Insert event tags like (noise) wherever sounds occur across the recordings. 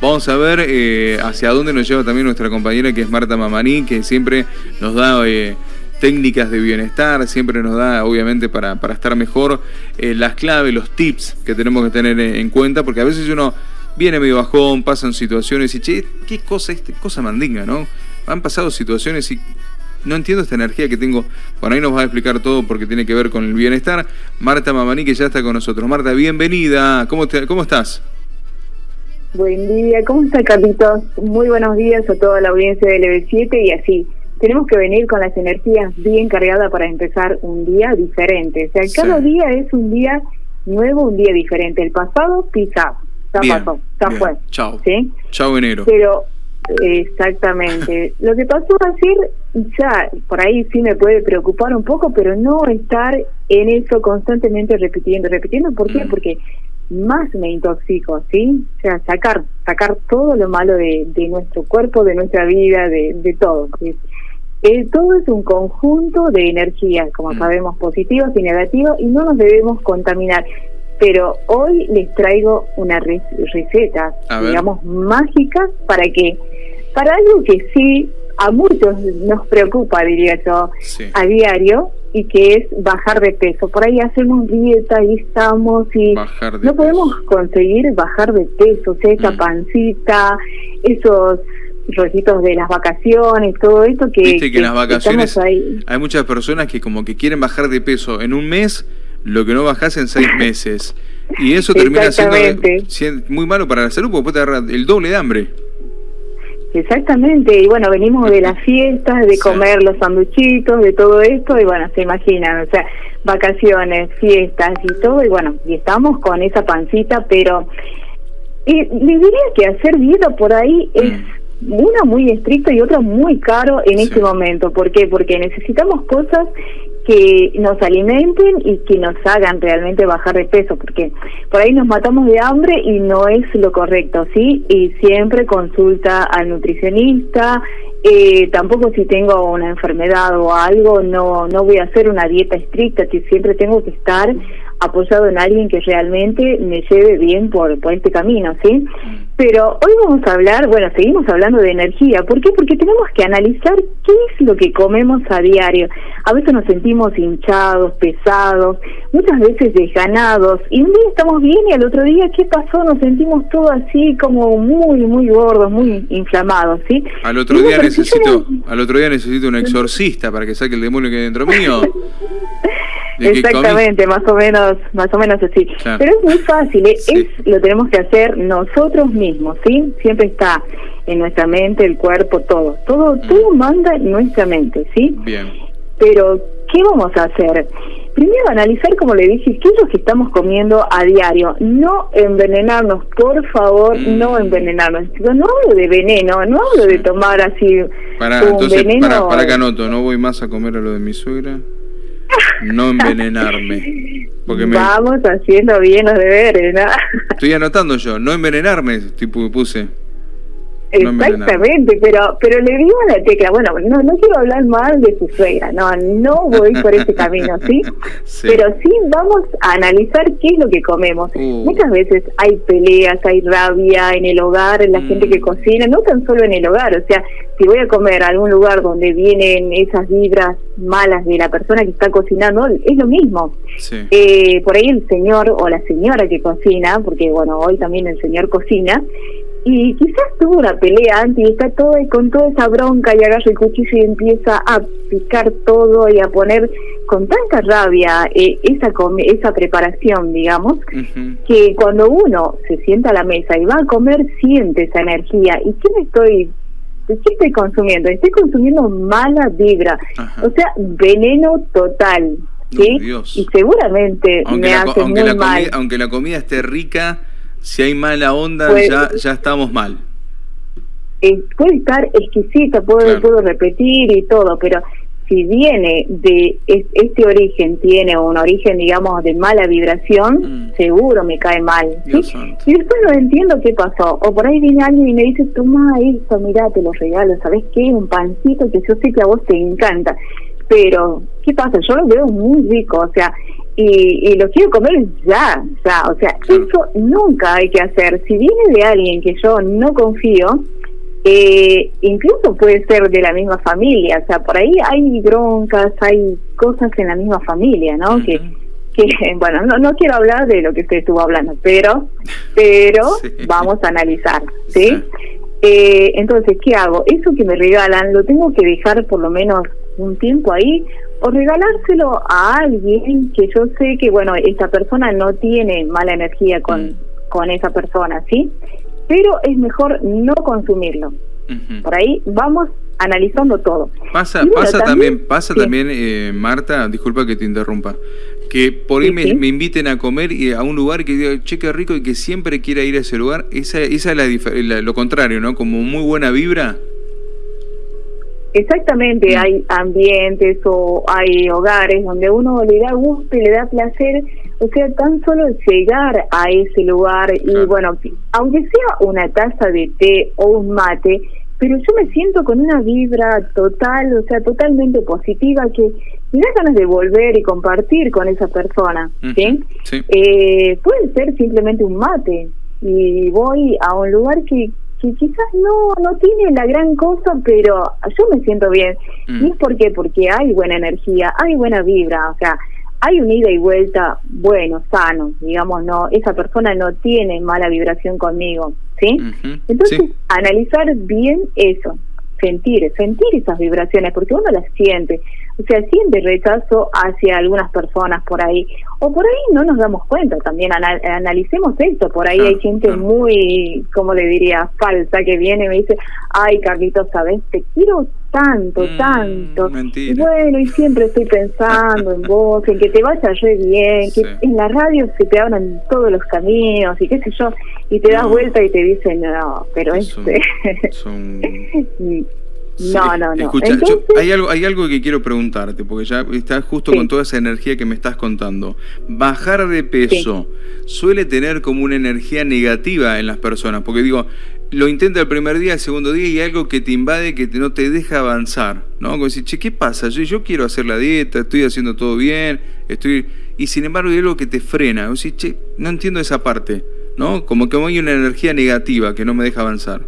Vamos a ver eh, hacia dónde nos lleva también nuestra compañera que es Marta Mamaní, que siempre nos da eh, técnicas de bienestar, siempre nos da, obviamente, para, para estar mejor, eh, las claves, los tips que tenemos que tener en cuenta, porque a veces uno viene medio bajón, pasan situaciones y, che, qué cosa, este, cosa mandinga, ¿no? Han pasado situaciones y no entiendo esta energía que tengo. Bueno, ahí nos va a explicar todo porque tiene que ver con el bienestar. Marta Mamaní, que ya está con nosotros. Marta, bienvenida. ¿Cómo, cómo estás? Buen día, ¿cómo está Carlitos? Muy buenos días a toda la audiencia del EB7 y así. Tenemos que venir con las energías bien cargadas para empezar un día diferente. O sea, cada día es un día nuevo, un día diferente. El pasado, pisado. Ya pasó, ya fue. Chao. ¿sí? Chao enero. Pero, exactamente. (laughs) Lo que pasó ayer, ya, por ahí sí me puede preocupar un poco, pero no estar en eso constantemente repitiendo, repitiendo. ¿Por qué? Mm. Porque más me intoxico, ¿sí? O sea, sacar, sacar todo lo malo de, de nuestro cuerpo, de nuestra vida, de, de todo. Eh, todo es un conjunto de energías, como mm. sabemos, positivas y negativas, y no nos debemos contaminar. Pero hoy les traigo una receta, digamos, mágica para que, para algo que sí a muchos nos preocupa, diría yo, a diario, y que es bajar de peso. Por ahí hacemos dieta y estamos y no podemos conseguir bajar de peso, o sea, esa mm. pancita, esos rollitos de las vacaciones, todo esto que, Viste que, en las vacaciones hay muchas personas que como que quieren bajar de peso en un mes lo que no bajas en seis (laughs) meses. Y eso termina siendo muy malo para la salud porque puede te el doble de hambre. Exactamente, y bueno, venimos de las fiestas, de comer los sanduchitos, de todo esto, y bueno, se imaginan, o sea, vacaciones, fiestas y todo, y bueno, y estamos con esa pancita, pero eh, le diría que hacer dieta por ahí es una muy estricta y otra muy caro en este momento. ¿Por qué? Porque necesitamos cosas que nos alimenten y que nos hagan realmente bajar de peso, porque por ahí nos matamos de hambre y no es lo correcto, ¿sí? Y siempre consulta al nutricionista, eh, tampoco si tengo una enfermedad o algo, no, no voy a hacer una dieta estricta, que siempre tengo que estar apoyado en alguien que realmente me lleve bien por, por este camino, ¿sí? Pero hoy vamos a hablar, bueno, seguimos hablando de energía. ¿Por qué? Porque tenemos que analizar qué es lo que comemos a diario. A veces nos sentimos hinchados, pesados, muchas veces desganados. Y un día estamos bien y al otro día, ¿qué pasó? Nos sentimos todo así como muy, muy gordos, muy inflamados, ¿sí? Al otro día necesito, al otro día necesito un exorcista para que saque el demonio que hay dentro mío. (laughs) Exactamente, más o menos, más o menos así. Pero es muy fácil, ¿eh? es lo tenemos que hacer nosotros mismos, ¿sí? Siempre está en nuestra mente, el cuerpo, todo, todo, mm. todo manda en nuestra mente, ¿sí? Bien. Pero ¿qué vamos a hacer? Primero analizar, como le dije, qué es lo que estamos comiendo a diario. No envenenarnos, por favor, mm. no envenenarnos. No hablo de veneno, no hablo de tomar así para, un entonces, veneno. Para, para que anoto, no voy más a comer a lo de mi suegra no envenenarme. Porque Vamos haciendo bien los deberes, ¿no? Estoy anotando yo, no envenenarme, tipo puse. Exactamente, pero pero le digo a la tecla, bueno, no no quiero hablar mal de su suegra, no, no voy por ese camino, ¿sí? (laughs) Pero sí vamos a analizar qué es lo que comemos. Uh. Muchas veces hay peleas, hay rabia en el hogar, en la gente que mm. cocina, no tan solo en el hogar, o sea, si voy a comer a algún lugar donde vienen esas vibras malas de la persona que está cocinando, es lo mismo. Eh, por ahí el señor o la señora que cocina, porque bueno, hoy también el señor cocina, y quizás tuvo una pelea antes y está todo con toda esa bronca y agarra el cuchillo y empieza a picar todo y a poner con tanta rabia eh, esa esa preparación, digamos, que cuando uno se sienta a la mesa y va a comer siente esa energía. ¿Y qué me estoy ¿Qué estoy consumiendo? Estoy consumiendo mala vibra, o sea, veneno total. ¿sí? Y seguramente me hace muy mal. aunque la comida esté rica, si hay mala onda, ya, ya estamos mal. Eh, puede estar exquisita, puedo, puedo repetir y todo, pero si viene de este origen, tiene un origen, digamos, de mala vibración, mm. seguro me cae mal. Y después no entiendo qué pasó. O por ahí viene alguien y me dice, toma esto, mira, te lo regalo, ¿sabes qué? Un pancito que yo sé que a vos te encanta. Pero, ¿qué pasa? Yo lo veo muy rico, o sea, y, lo quiero comer ya, ya, o sea, eso nunca hay que hacer. Si viene de alguien que yo no confío, eh, incluso puede ser de la misma familia, o sea, por ahí hay broncas, hay cosas en la misma familia, ¿no? Que que (laughs) bueno no, no quiero hablar de lo que usted estuvo hablando pero pero (laughs) vamos a analizar sí, Eh, entonces qué hago eso que me regalan lo tengo que dejar por lo menos un tiempo ahí o regalárselo a alguien que yo sé que, bueno, esta persona no tiene mala energía con, mm. con esa persona, ¿sí? Pero es mejor no consumirlo. Por ahí vamos analizando todo. Pasa, pasa también, pasa también, eh, Marta, disculpa que te interrumpa, que por ahí me, inviten a comer y a un lugar que diga, che, qué rico y que siempre quiera ir a ese lugar. Esa, esa es la, lo contrario, ¿no? Como muy buena vibra Exactamente, mm. hay ambientes o hay hogares donde uno le da gusto y le da placer, o sea, tan solo llegar a ese lugar y bueno, aunque sea una taza de té o un mate, pero yo me siento con una vibra total, o sea, totalmente positiva que me da ganas de volver y compartir con esa persona, ¿sí? Eh, puede ser simplemente un mate y voy a un lugar que que quizás no no tiene la gran cosa, pero yo me siento bien. Mm. ¿Y es por qué? Porque hay buena energía, hay buena vibra, o sea, hay un ida y vuelta bueno, sano, digamos, no, esa persona no tiene mala vibración conmigo, ¿sí? Entonces, analizar bien eso, sentir, sentir esas vibraciones, porque uno las siente, o sea, siente rechazo hacia algunas personas por ahí, o por ahí no nos damos cuenta, también analicemos esto, por ahí hay gente muy, como le diría, falsa, que viene y me dice, ay Carlitos, ¿sabes? Te quiero tanto, mm, tanto. Y bueno, y siempre estoy pensando en vos, en que te vaya re bien, que en la radio se te abran todos los caminos y qué sé yo, y te das vuelta y te dicen, no, pero este... (laughs) (laughs) No, no, no. Escucha, hay, algo, hay algo que quiero preguntarte, porque ya estás justo con toda esa energía que me estás contando. Bajar de peso suele tener como una energía negativa en las personas, porque digo, lo intenta el primer día, el segundo día, y hay algo que te invade, que no te deja avanzar, ¿no? Como decir, che, ¿qué pasa? Yo, yo quiero hacer la dieta, estoy haciendo todo bien, estoy... Y sin embargo hay algo que te frena. O sea, che, no entiendo esa parte, ¿no? Como que hay una energía negativa que no me deja avanzar.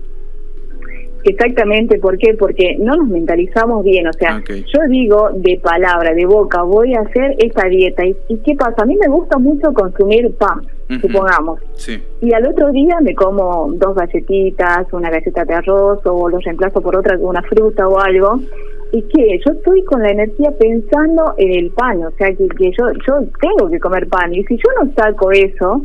Exactamente, ¿por qué? Porque no nos mentalizamos bien, o sea, yo digo de palabra, de boca, voy a hacer esta dieta. ¿Y, qué pasa? A mí me gusta mucho consumir pan, supongamos. Y al otro día me como dos galletitas, una galleta de arroz o los reemplazo por otra, una fruta o algo. ¿Y qué? Yo estoy con la energía pensando en el pan, o sea, que, que yo, yo tengo que comer pan. Y si yo no saco eso,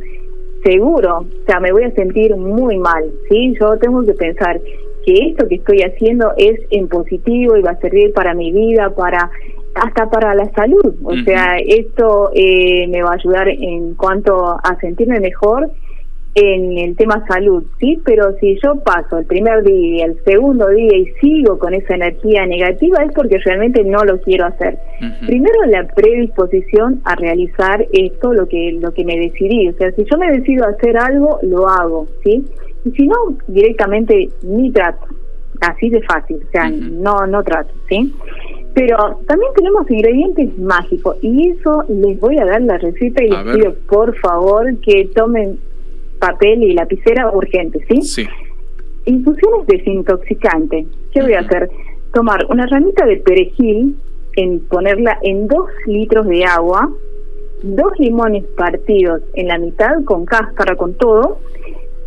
seguro, o sea, me voy a sentir muy mal, ¿sí? Yo tengo que pensar, que esto que estoy haciendo es en positivo y va a servir para mi vida, para hasta para la salud. O sea, esto eh, me va a ayudar en cuanto a sentirme mejor en el tema salud, ¿sí? Pero si yo paso el primer día, el segundo día y sigo con esa energía negativa es porque realmente no lo quiero hacer. Primero la predisposición a realizar esto, lo que lo que me decidí, o sea, si yo me decido hacer algo, lo hago, ¿sí? Y si no, directamente ni trato, así de fácil, o sea, no no trato, ¿sí? Pero también tenemos ingredientes mágicos y eso les voy a dar la receta y les pido por favor que tomen papel y lapicera urgente, ¿sí? Sí. Infusiones desintoxicantes. ¿Qué voy a hacer? Tomar una ramita de perejil, en ponerla en dos litros de agua, dos limones partidos en la mitad con cáscara, con todo.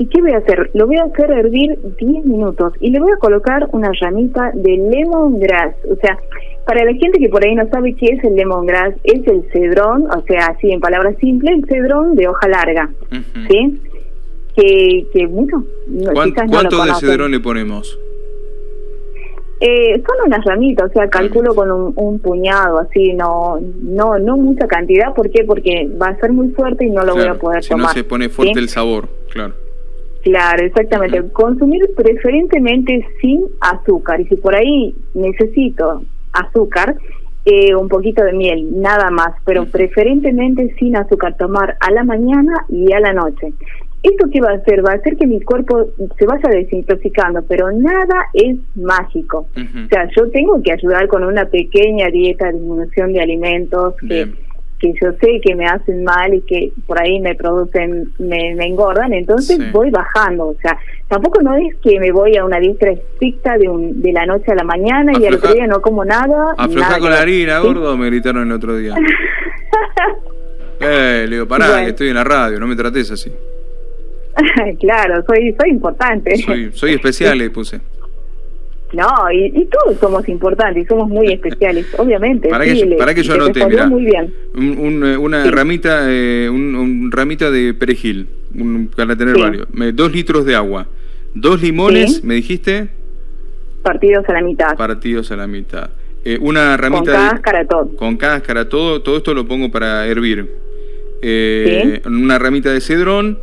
¿Y qué voy a hacer? Lo voy a hacer hervir 10 minutos y le voy a colocar una ramita de lemongrass. O sea, para la gente que por ahí no sabe qué es el lemongrass, es el cedrón, o sea, así en palabras simples, el cedrón de hoja larga. ¿Sí? que, que bueno, ¿Cuánto de cedrón le ponemos? Eh, son unas ramitas, o sea, calculo con un, puñado, así, no no no mucha cantidad. ¿Por qué? Porque va a ser muy fuerte y no lo voy a poder tomar. Si no se pone fuerte el sabor, claro. Claro, exactamente. Consumir preferentemente sin azúcar. Y si por ahí necesito azúcar, eh, un poquito de miel, nada más, pero preferentemente sin azúcar, tomar a la mañana y a la noche. ¿Esto qué va a hacer? Va a hacer que mi cuerpo se vaya desintoxicando, pero nada es mágico. O sea, yo tengo que ayudar con una pequeña dieta disminución de alimentos que, que yo sé que me hacen mal y que por ahí me producen, me, engordan, entonces voy bajando. O sea, tampoco no es que me voy a una dieta estricta de, un, de la noche a la mañana y al otro día no como nada. Afloja con la harina, gordo, me gritaron el otro día. (laughs) eh, le digo, pará, que estoy en la radio, no me trates así. (laughs) claro, soy, soy importante. Soy, soy especial, le puse. No, y, todos somos importantes y somos muy (laughs) especiales, obviamente. Para, que, yo, para que yo anote, mira, muy bien. Eh, una ramita eh, un, ramita de perejil, para tener varios. Dos litros de agua, dos limones, ¿me dijiste? Partidos a la mitad. Partidos a la mitad. Eh, una ramita con cáscara todo. Con cáscara todo, todo esto lo pongo para hervir. Eh, Una ramita de cedrón.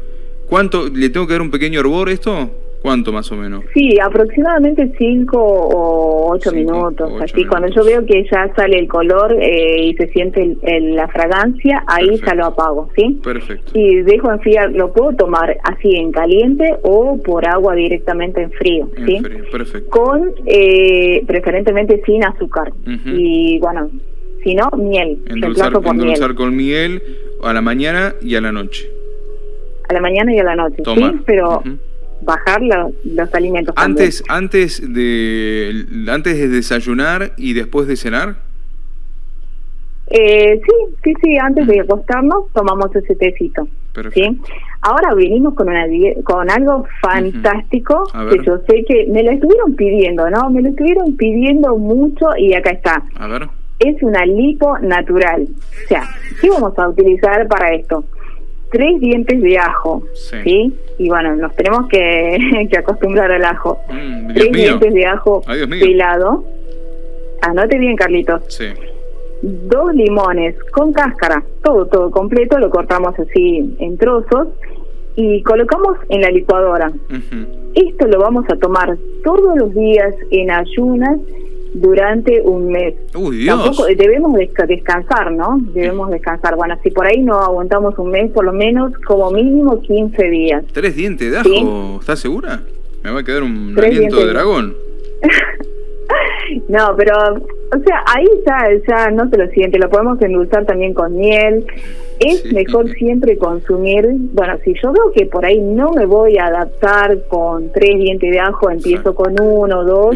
¿Cuánto? ¿Le tengo que dar un pequeño hervor esto? ¿Cuánto más o menos? Sí, aproximadamente 5 o 8 minutos. así, cuando yo veo que ya sale el color eh, y se siente la fragancia, ahí ya lo apago, ¿sí? Perfecto. Y dejo enfriar, lo puedo tomar así en caliente o por agua directamente en frío, ¿sí? perfecto. Con, eh, preferentemente sin azúcar. Y bueno, si no, miel. Endulzar, por endulzar con miel a la mañana y a la noche. A la mañana y a la noche, ¿sí? Pero bajar los alimentos. Antes, antes de antes de desayunar y después de cenar. Eh, sí, sí, sí. Antes de acostarnos tomamos ese tecito. ¿sí? Ahora venimos con una con algo fantástico que yo sé que me lo estuvieron pidiendo, ¿no? Me lo estuvieron pidiendo mucho y acá está. A ver. Es una lipo natural. O sea, ¿qué vamos a utilizar para esto? Tres dientes de ajo, sí. Y bueno, nos tenemos que, (laughs) que acostumbrar al ajo. Mm, tres dientes de ajo pelado. Anote bien, Carlitos. Sí. Dos limones con cáscara, todo, todo completo, lo cortamos así en trozos y colocamos en la licuadora. Esto lo vamos a tomar todos los días en ayunas durante un mes. Uy, Dios. debemos descansar, ¿no? Debemos descansar. Bueno, si por ahí no aguantamos un mes, por lo menos como mínimo 15 días. ¿Tres dientes de ajo? ¿Estás segura? Me va a quedar un aliento de dragón. (laughs) no, pero, o sea, ahí ya, ya no se lo siente. Lo podemos endulzar también con miel. Es mejor siempre consumir, bueno, si yo veo que por ahí no me voy a adaptar con tres dientes de ajo, empiezo con uno o dos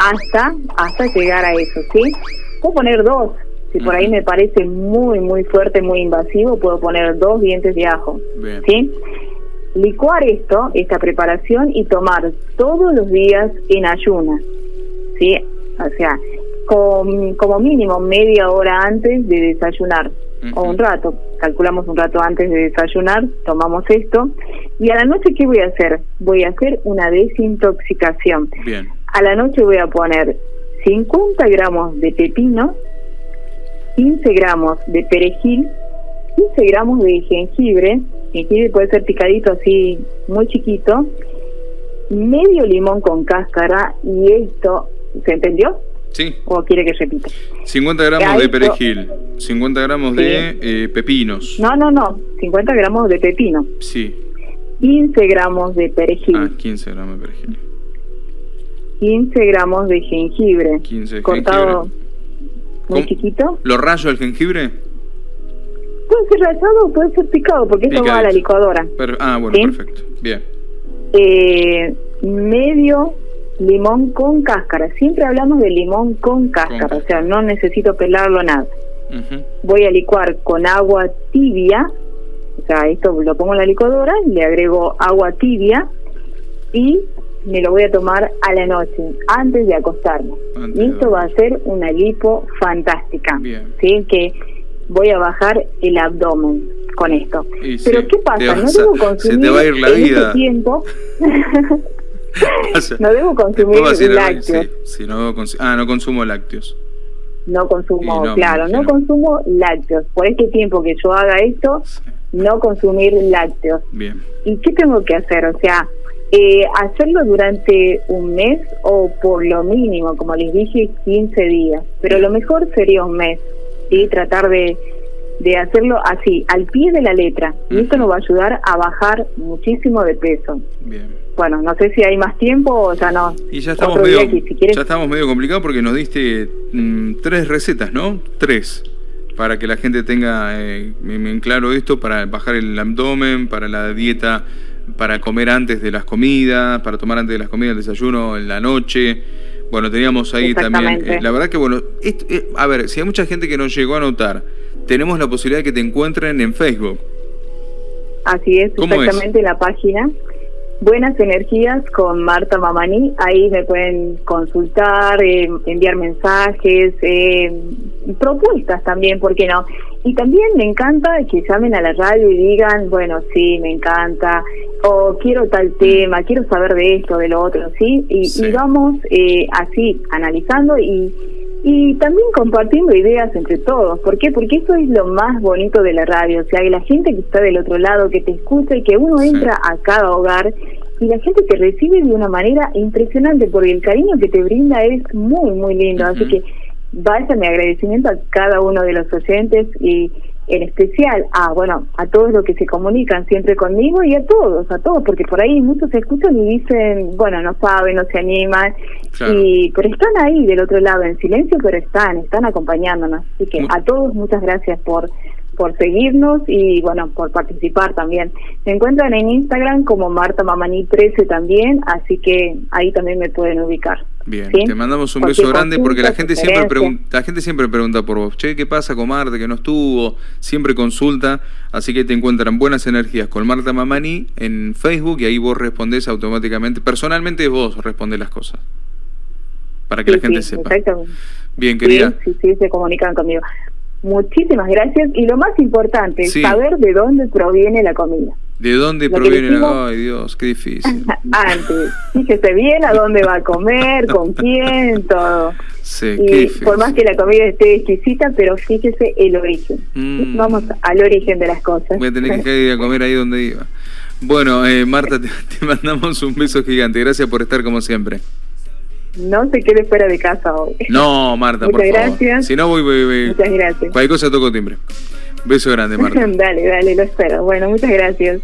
hasta, hasta llegar a eso, ¿sí? Puedo poner dos, si por ahí me parece muy, muy fuerte, muy invasivo, puedo poner dos dientes de ajo, ¿sí? Licuar esto, esta preparación y tomar todos los días en ayunas, ¿sí? O sea, con, como mínimo media hora antes de desayunar o un rato, calculamos un rato antes de desayunar, tomamos esto y a la noche ¿qué voy a hacer? Voy a hacer una desintoxicación. Bien. A la noche voy a poner 50 gramos de pepino, 15 gramos de perejil, 15 gramos de jengibre, jengibre puede ser picadito así muy chiquito, medio limón con cáscara y esto, ¿se entendió? Sí. ¿O quiere que repita? 50 gramos de perejil, 50 gramos de eh, pepinos. No, no, no, 50 gramos de pepino. Sí. 15 gramos de perejil. Ah, 15 gramos de perejil. 15 gramos de jengibre. 15 cortado muy chiquito. ¿Lo rayo el jengibre? Puede ser rayado o puede ser picado, porque esto va a la licuadora. ah, bueno, perfecto. Bien. Eh, medio limón con cáscara. Siempre hablamos de limón con cáscara, o sea, no necesito pelarlo nada. Voy a licuar con agua tibia, o sea, esto lo pongo en la licuadora, le agrego agua tibia y me lo voy a tomar a la noche, antes de acostarme. y esto va a ser una lipo fantástica. ¿sí? Que voy a bajar el abdomen con esto. Pero ¿qué pasa? No debo consumir se va a ir la en vida. Este tiempo. no debo consumir lácteos. Sí, no ah, no consumo lácteos. No consumo, claro, no consumo lácteos. Por este tiempo que yo haga esto, no consumir lácteos. Bien. ¿Y qué tengo que hacer? O sea, eh, hacerlo durante un mes o por lo mínimo, como les dije, 15 días. Pero lo mejor sería un mes, ¿sí? Tratar de, de hacerlo así, al pie de la letra. Y esto nos va a ayudar a bajar muchísimo de peso. Bien. Bueno, no sé si hay más tiempo o ya no. Y ya estamos, medio, ya estamos medio complicados porque nos diste mm, tres recetas, ¿no? Tres. para que la gente tenga eh, en claro esto, para bajar el abdomen, para la dieta, para comer antes de las comidas, para tomar antes de las comidas, el desayuno en la noche. Bueno, teníamos ahí también, eh, la verdad que bueno, eh, a ver, si hay mucha gente que nos llegó a notar, tenemos la posibilidad de que te encuentren en Facebook. Así es, exactamente la página. Buenas Energías con Marta Mamani. Ahí me pueden consultar, eh, enviar mensajes, eh, propuestas también, ¿por qué no? Y también me encanta que llamen a la radio y digan, bueno, sí, me encanta, o quiero tal tema, quiero saber de esto, de lo otro, ¿sí? Y, vamos eh, así, analizando y y también compartiendo ideas entre todos. ¿Por qué? Porque eso es lo más bonito de la radio. O sea, que la gente que está del otro lado, que te escucha y que uno entra a cada hogar y la gente te recibe de una manera impresionante porque el cariño que te brinda es muy, muy lindo. Así que vaya mi agradecimiento a cada uno de los oyentes y en especial a, bueno, a todos los que se comunican siempre conmigo y a todos, a todos, porque por ahí muchos se escuchan y dicen, bueno, no saben, no se animan, y pero están ahí del otro lado en silencio, pero están, están acompañándonos. Así que a todos muchas gracias por por seguirnos y bueno, por participar también. Se encuentran en Instagram como Marta Mamani 13 también, así que ahí también me pueden ubicar. Bien, te mandamos un beso grande porque la gente siempre pregunta, la gente siempre pregunta por vos, che, ¿qué pasa con Marta que no estuvo? Siempre consulta, así que te encuentran buenas energías con Marta Mamani en Facebook y ahí vos respondés automáticamente, personalmente vos respondés las cosas. Para que la gente sepa. Bien, querida. Sí, sí, se comunican conmigo. Muchísimas gracias. Y lo más importante, es saber de dónde proviene la comida. ¿De dónde proviene la Ay, Dios, qué difícil. (laughs) Antes, fíjese bien a dónde va a comer, con (laughs) quién, todo. Sí, y por más que la comida esté exquisita, pero fíjese el origen. Mm. Vamos al origen de las cosas. Voy a tener que ir a comer ahí donde iba. Bueno, eh, Marta, te (laughs) mandamos un beso gigante. Gracias por estar como siempre. No se quede fuera de casa hoy. No, Marta, Muchas por gracias. favor. Si no, voy, voy, voy. Muchas gracias. Cualquier cosa toco timbre. Beso grande, Marta. (laughs) dale, dale, lo espero. Bueno, muchas gracias.